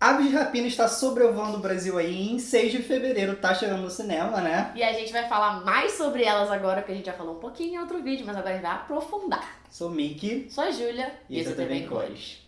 Aves de Rapina está sobrevoando o Brasil aí e em 6 de fevereiro tá chegando no cinema, né? E a gente vai falar mais sobre elas agora, porque a gente já falou um pouquinho em outro vídeo, mas agora a gente vai aprofundar. Sou Mickey. Sou a Júlia e esse é TV em Cores.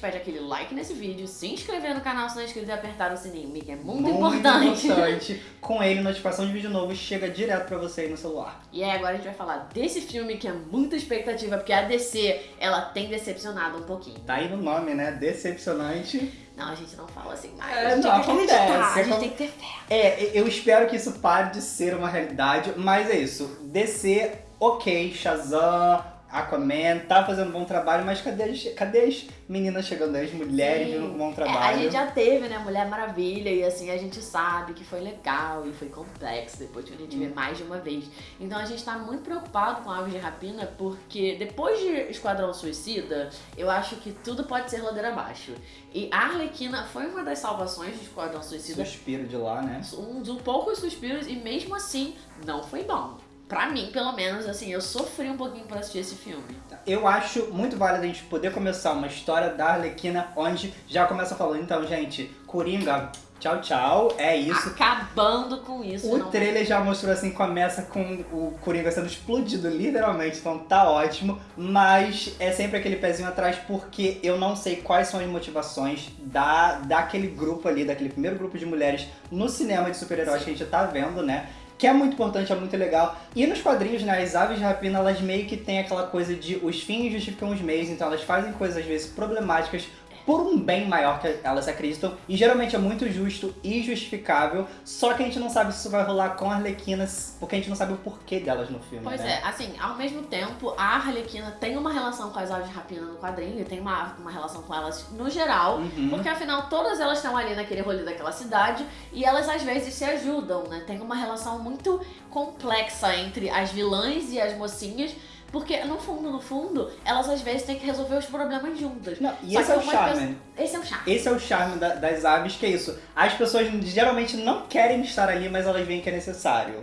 Pede aquele like nesse vídeo, se inscrever no canal se não é inscrito e apertar o sininho, que é muito, Muito importante. importante. Com ele, notificação de vídeo novo chega direto pra você aí no celular. E aí agora a gente vai falar desse filme que é muita expectativa, porque a DC, ela tem decepcionado um pouquinho. Tá aí no nome, né? Decepcionante. Não, a gente não fala assim mais. É, a gente não, tem que acreditar, acontece, a gente acon- tem que ter fé. É, eu espero que isso pare de ser uma realidade, mas é isso. DC, ok, Shazam, Aquaman, tá fazendo um bom trabalho, mas cadê as, cadê as meninas chegando aí, as mulheres Sim. com um bom É, trabalho? a gente já teve, né, Mulher Maravilha, e assim, a gente sabe que foi legal e foi complexo depois que a gente vê Hum. mais de uma vez. Então a gente tá muito preocupado com Aves de Rapina, porque depois de Esquadrão Suicida, eu acho que tudo pode ser ladeira abaixo. E a Arlequina foi uma das salvações de Esquadrão Suicida, Suspiro de lá, né? um dos poucos suspiros, e mesmo assim, não foi bom. Pra mim, pelo menos, assim, eu sofri um pouquinho pra assistir esse filme. Eu acho muito válido a gente poder começar uma história da Arlequina onde já começa falando, então, gente, Coringa, tchau, tchau, é isso. Acabando com isso. O não- trailer já mostrou assim, começa com o Coringa sendo explodido, literalmente, então tá ótimo. Mas é sempre aquele pezinho atrás, porque eu não sei quais são as motivações da, daquele grupo ali, daquele primeiro grupo de mulheres no cinema de super-heróis que a gente tá vendo, né? Que é muito importante, é muito legal. E nos quadrinhos, né, as aves de rapina, elas meio que têm aquela coisa de os fins justificam os meios, então elas fazem coisas às vezes problemáticas por um bem maior que elas acreditam. E geralmente é muito justo e justificável, só que a gente não sabe se isso vai rolar com a Arlequina, porque a gente não sabe o porquê delas no filme, Pois né? é, assim, ao mesmo tempo, a Arlequina tem uma relação com as aves de rapina no quadrinho, tem uma, uma relação com elas no geral, Uhum. porque afinal todas elas estão ali naquele rolê daquela cidade e elas às vezes se ajudam, né? Tem uma relação muito complexa entre as vilãs e as mocinhas, porque no fundo, no fundo, elas às vezes têm que resolver os problemas juntas. Não, e esse é o charme. Esse é o charme. Esse é o charme da- das aves, que é isso. As pessoas geralmente não querem estar ali, mas elas veem que é necessário.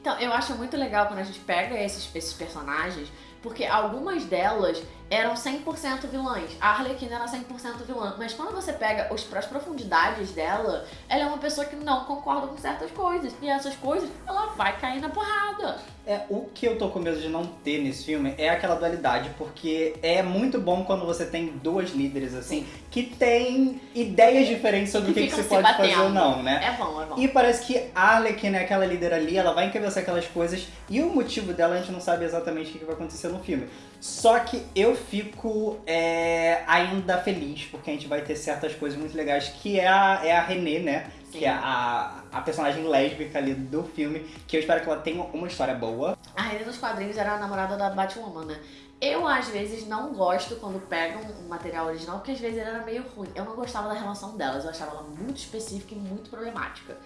Então, eu acho muito legal quando a gente pega esses, esses personagens, porque algumas delas eram 100% vilãs. A Arlequina era 100% vilã, mas quando você pega os, as profundidades dela, ela é uma pessoa que não concorda com certas coisas. E essas coisas, ela vai cair na porrada. É, o que eu tô com medo de não ter nesse filme é aquela dualidade, porque é muito bom quando você tem duas líderes, assim, que têm ideias diferentes sobre o que, que se pode fazer batendo. ou não, né? É bom, é bom. E parece que a Arlequina é aquela líder ali, ela vai encabeçar aquelas coisas e o motivo dela a gente não sabe exatamente o que vai acontecer no filme. Só que eu fico é, ainda feliz, porque a gente vai ter certas coisas muito legais, que é a, é a Renée, né? Sim. Que é a, a personagem lésbica ali do filme, que eu espero que ela tenha uma história boa. A Rainha dos quadrinhos era a namorada da Batwoman, né? Eu, às vezes, não gosto quando pegam um material original, porque às vezes ele era meio ruim. Eu não gostava da relação delas, eu achava ela muito específica e muito problemática.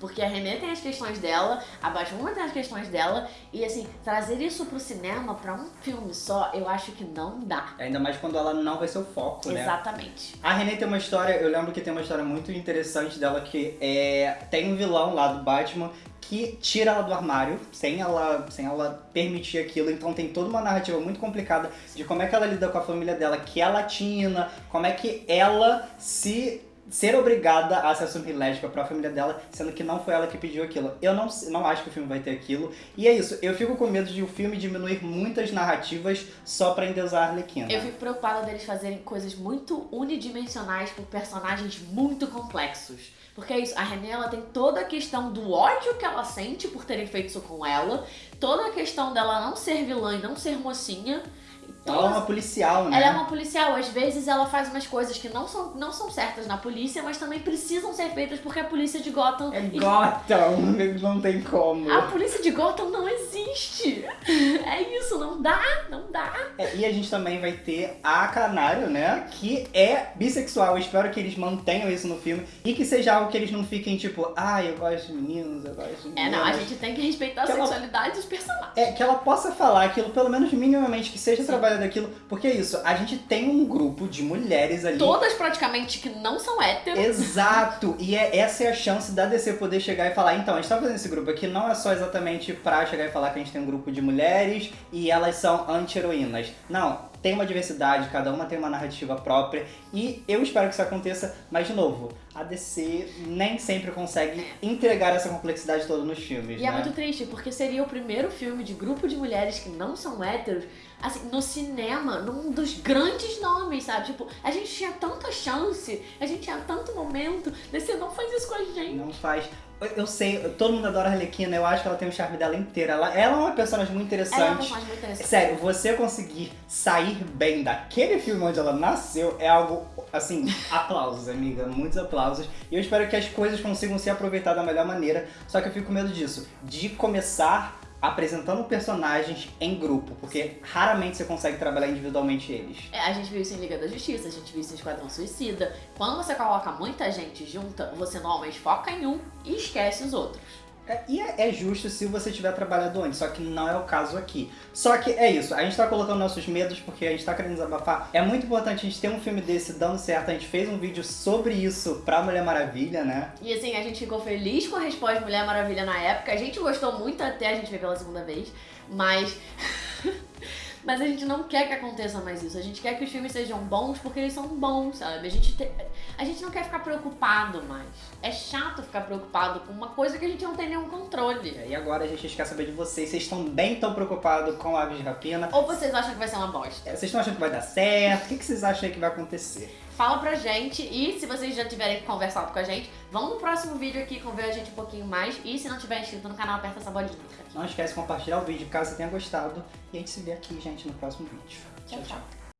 Porque a Renée tem as questões dela, a Batwoman tem as questões dela, e assim, trazer isso pro cinema, pra um filme só, eu acho que não dá. Ainda mais quando ela não vai ser o foco, né? Exatamente. A Renée tem uma história, eu lembro que tem uma história muito interessante dela que é tem um vilão lá do Batman que tira ela do armário sem ela, sem ela permitir aquilo, então tem toda uma narrativa muito complicada de como é que ela lida com a família dela, que é latina, como é que ela se ser obrigada a se assumir lésbica pra família dela, sendo que não foi ela que pediu aquilo. Eu não, não acho que o filme vai ter aquilo. E é isso, eu fico com medo de o filme diminuir muitas narrativas só pra endeusar a Arlequina. Eu fico preocupada deles fazerem coisas muito unidimensionais por personagens muito complexos. Porque é isso, a Renée ela tem toda a questão do ódio que ela sente por terem feito isso com ela, toda a questão dela não ser vilã e não ser mocinha. e Ela é uma policial, né? Ela é uma policial, às vezes ela faz umas coisas que não são, não são certas na polícia, mas também precisam ser feitas porque a polícia de Gotham. É Gotham, não tem como. A polícia de Gotham não existe. É isso, não dá, não dá. É, e a gente também vai ter a Canário, né? Que é bissexual. Eu espero que eles mantenham isso no filme e que seja algo que eles não fiquem tipo, ah, eu gosto de meninos, eu gosto de É, meninas. não, a gente tem que respeitar a Que ela- sexualidade dos personagens. É, que ela possa falar aquilo, pelo menos minimamente, que seja trabalhado trabalhar daquilo, porque é isso, a gente tem um grupo de mulheres ali. Todas praticamente que não são héteros. Exato! E é, essa é a chance da DC poder chegar e falar, então, a gente tá fazendo esse grupo aqui não é só exatamente pra chegar e falar que a gente tem um grupo de mulheres e elas são anti-heroínas. Não, tem uma diversidade, cada uma tem uma narrativa própria e eu espero que isso aconteça, mas de novo, a DC nem sempre consegue entregar essa complexidade toda nos filmes, E né? é muito triste, porque seria o primeiro filme de grupo de mulheres que não são héteros, assim, no cinema, num dos grandes nomes, sabe? Tipo, a gente tinha tanta chance, a gente tinha tanto momento, DC não faz isso com a gente. Não faz. Eu- Eu sei, todo mundo adora a Arlequina, eu acho que ela tem o charme dela inteira. Ela, ela é uma personagem muito Ela é uma interessante. personagem muito interessante. Sério, você conseguir sair bem daquele filme onde ela nasceu é algo, assim, aplausos, amiga, muitos aplausos. E eu espero que as coisas consigam ser aproveitadas da melhor maneira, só que eu fico com medo disso, de começar apresentando personagens em grupo, porque raramente você consegue trabalhar individualmente eles. É, a gente viu isso em Liga da Justiça, a gente viu isso em Esquadrão Suicida. Quando você coloca muita gente junta, você normalmente foca em um e esquece os outros. É, e é, é justo se você tiver trabalhado antes, só que não é o caso aqui. Só que é isso, a gente tá colocando nossos medos porque a gente tá querendo desabafar. É muito importante a gente ter um filme desse dando certo. A gente fez um vídeo sobre isso pra Mulher Maravilha, né? E assim, a gente ficou feliz com a resposta de Mulher Maravilha na época. A gente gostou muito até a gente ver pela segunda vez, mas. mas a gente não quer que aconteça mais isso. A gente quer que os filmes sejam bons porque eles são bons, sabe? A gente, te- a gente não quer ficar preocupado mais. É chato ficar preocupado com uma coisa que a gente não tem nenhum controle. E agora a gente quer saber de vocês. Vocês estão bem tão preocupados com Aves de Rapina? Ou vocês acham que vai ser uma bosta? É, Vocês estão achando que vai dar certo? O que que vocês acham aí que vai acontecer? Fala pra gente e se vocês já tiverem conversado com a gente, vão no próximo vídeo aqui conver a gente um pouquinho mais. E se não tiver inscrito no canal, aperta essa bolinha. Não esquece de compartilhar o vídeo caso você tenha gostado. E a gente se vê aqui, gente, no próximo vídeo. Tchau, tchau.